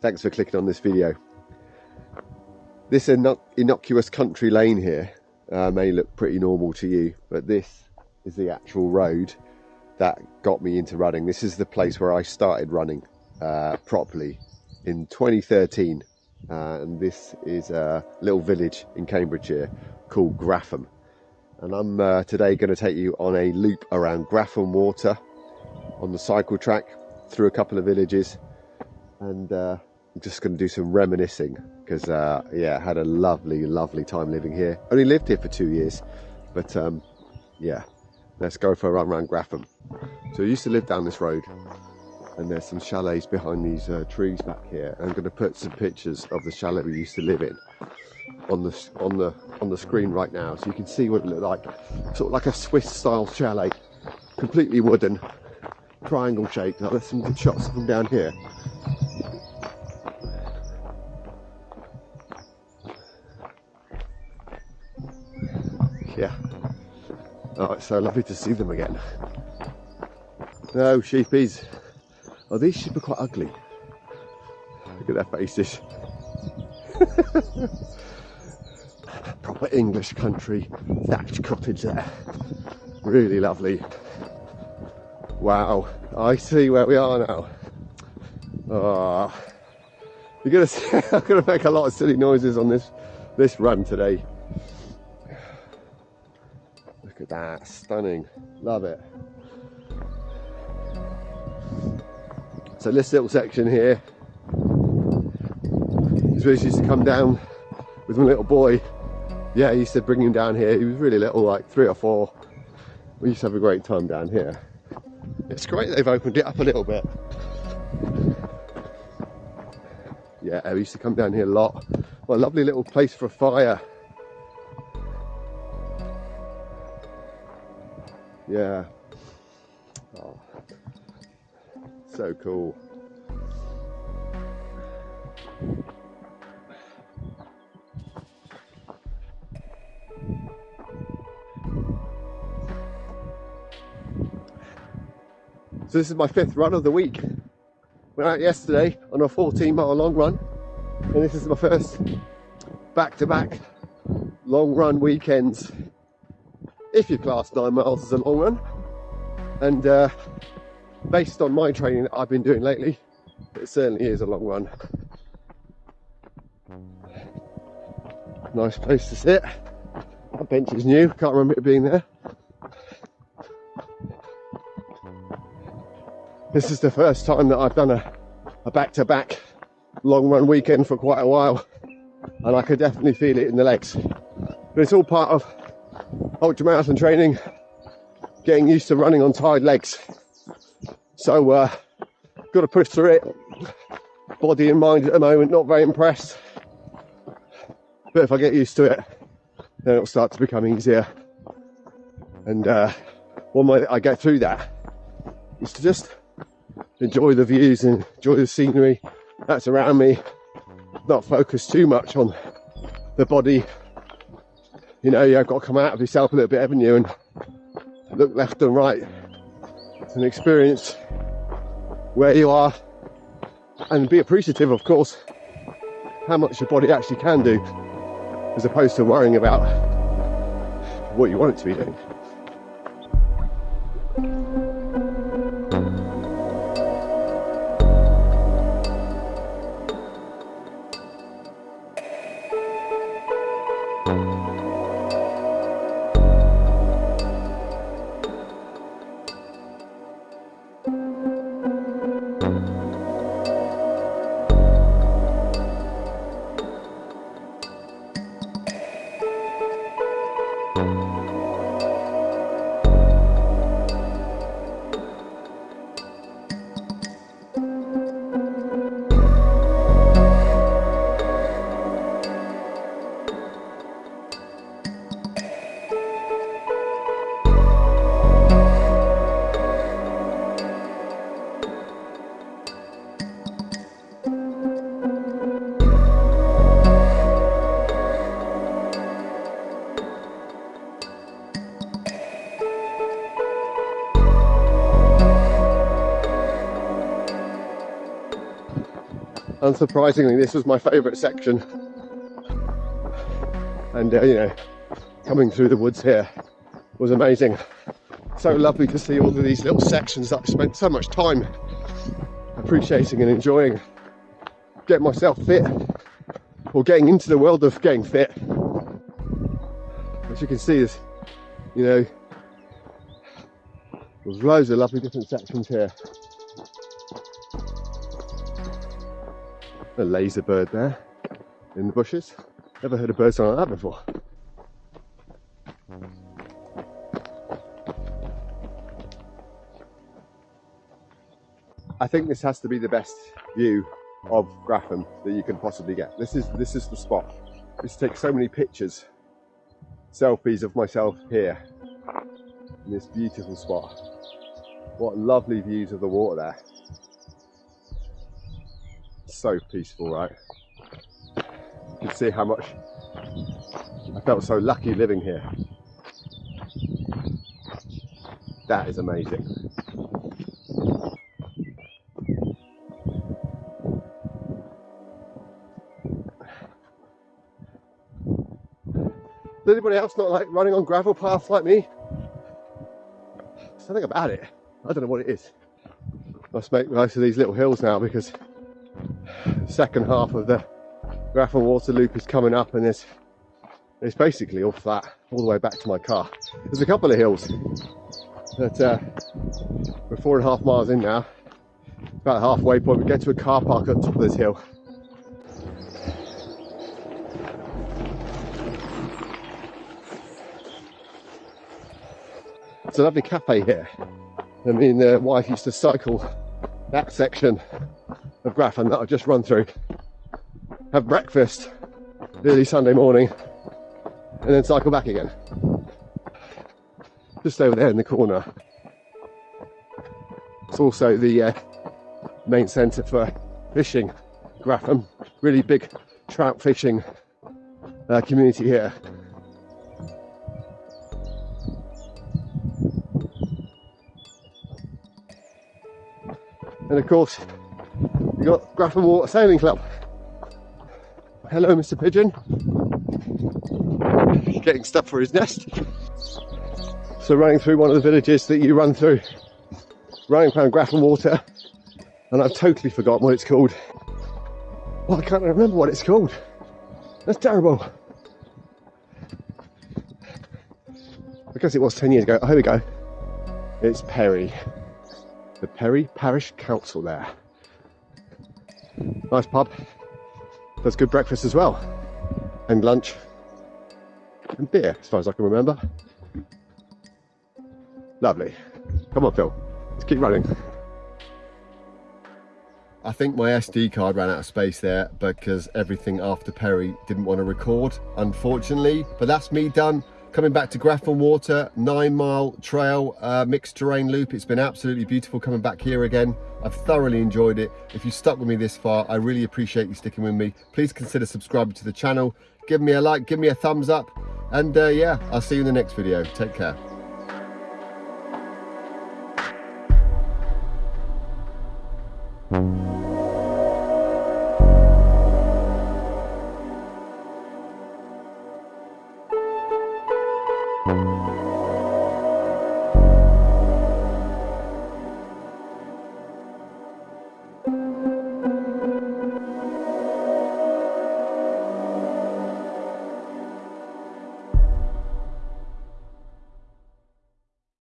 Thanks for clicking on this video. This innocuous country lane here uh, may look pretty normal to you, but this is the actual road that got me into running. This is the place where I started running uh, properly in 2013. Uh, and this is a little village in Cambridgeshire called Grafham. And I'm uh, today going to take you on a loop around Grafham Water on the cycle track through a couple of villages and uh, Just going to do some reminiscing because uh, yeah had a lovely lovely time living here. Only lived here for two years but um, yeah let's go for a run around Grafham so I used to live down this road and there's some chalets behind these uh, trees back here. I'm going to put some pictures of the chalet we used to live in on the on the on the screen right now so you can see what it looked like. Sort of like a Swiss style chalet. Completely wooden triangle shaped. There's some good shots from down here so lovely to see them again. No sheepies. Oh these sheep are quite ugly. Look at their faces. Proper English country thatched cottage there. Really lovely. Wow. I see where we are now. Oh you're gonna see, I'm gonna make a lot of silly noises on this this run today Look at that, stunning. Love it. So this little section here is where he used to come down with my little boy. Yeah, I used to bring him down here. He was really little, like three or four. We used to have a great time down here. It's great they've opened it up a little bit. Yeah, we used to come down here a lot. What a lovely little place for a fire. Yeah. Oh, so cool. So this is my fifth run of the week. Went out yesterday on a 14 mile long run and this is my first back-to-back -back long run weekends if you class nine miles as a long run. And uh, based on my training that I've been doing lately, it certainly is a long run. Nice place to sit. That bench is new, can't remember it being there. This is the first time that I've done a, a back-to-back -back long run weekend for quite a while and I could definitely feel it in the legs. But it's all part of ultramarathon training, getting used to running on tired legs. So, uh, got to push through it. Body and mind at the moment, not very impressed. But if I get used to it, then it'll start to become easier. And uh, one way I get through that is to just enjoy the views and enjoy the scenery that's around me. Not focus too much on the body you know, you've got to come out of yourself a little bit, haven't you, and look left and right and experience where you are and be appreciative, of course, how much your body actually can do as opposed to worrying about what you want it to be doing. Unsurprisingly, this was my favourite section. And, uh, you know, coming through the woods here was amazing. So lovely to see all of these little sections that I spent so much time appreciating and enjoying. Get myself fit or getting into the world of getting fit. As you can see, there's, you know, there's loads of lovely different sections here. A laser bird there in the bushes. Never heard a bird sound like that before. I think this has to be the best view of Grafham that you can possibly get. This is this is the spot. This takes so many pictures, selfies of myself here in this beautiful spot. What lovely views of the water there. So peaceful, right? You can see how much I felt so lucky living here. That is amazing. Does anybody else not like running on gravel paths like me? Something about it. I don't know what it is. Must make most of these little hills now because second half of the Grafham Water Loop is coming up and it's, it's basically all flat all the way back to my car. There's a couple of hills that uh, we're four and a half miles in now. About halfway point, we get to a car park at the top of this hill It's a lovely cafe here. I mean, the wife used to cycle that section of Grafham that I've just run through, have breakfast early Sunday morning, and then cycle back again. Just over there in the corner. It's also the uh, main centre for fishing, Grafham. Really big trout fishing uh, community here. And of course, you got Grafham Water Sailing Club. Hello, Mr. Pigeon. Getting stuff for his nest. So running through one of the villages that you run through, running around Grafham Water, and I've totally forgotten what it's called. Well, I can't remember what it's called. That's terrible. I guess it was 10 years ago. Oh, here we go. It's Perry the Perry Parish Council there. Nice pub. Does good breakfast as well. And lunch. And beer, as far as I can remember. Lovely. Come on, Phil. Let's keep running. I think my SD card ran out of space there because everything after Perry didn't want to record, unfortunately. But that's me done coming back to Grafham Water, nine mile trail, uh, mixed terrain loop. It's been absolutely beautiful coming back here again. I've thoroughly enjoyed it. If you stuck with me this far, I really appreciate you sticking with me. Please consider subscribing to the channel. Give me a like, give me a thumbs up. And uh, yeah, I'll see you in the next video. Take care. Thank mm -hmm. you.